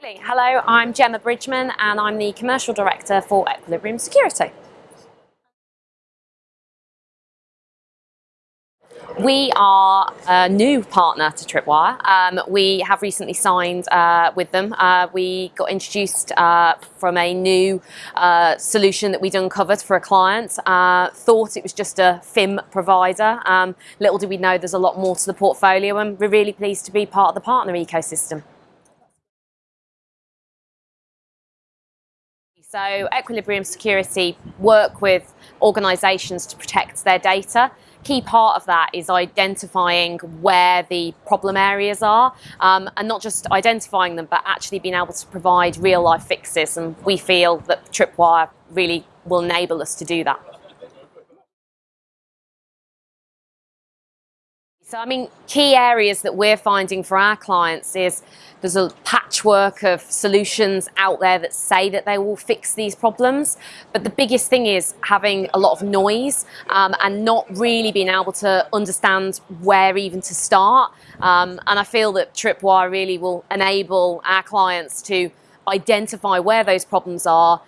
Hello, I'm Gemma Bridgman and I'm the Commercial Director for Equilibrium Security. We are a new partner to Tripwire. Um, we have recently signed uh, with them. Uh, we got introduced uh, from a new uh, solution that we'd uncovered for a client. Uh, thought it was just a FIM provider. Um, little did we know there's a lot more to the portfolio and we're really pleased to be part of the partner ecosystem. So Equilibrium Security work with organisations to protect their data. Key part of that is identifying where the problem areas are um, and not just identifying them but actually being able to provide real life fixes and we feel that Tripwire really will enable us to do that. So, I mean, key areas that we're finding for our clients is there's a patchwork of solutions out there that say that they will fix these problems. But the biggest thing is having a lot of noise um, and not really being able to understand where even to start. Um, and I feel that Tripwire really will enable our clients to identify where those problems are,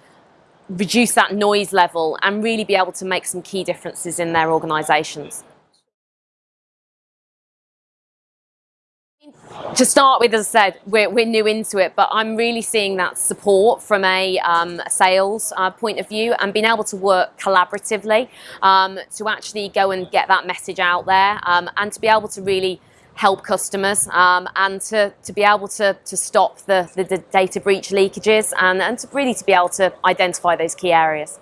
reduce that noise level, and really be able to make some key differences in their organisations. To start with, as I said, we're, we're new into it, but I'm really seeing that support from a um, sales uh, point of view and being able to work collaboratively um, to actually go and get that message out there um, and to be able to really help customers um, and to, to be able to, to stop the, the, the data breach leakages and, and to really to be able to identify those key areas.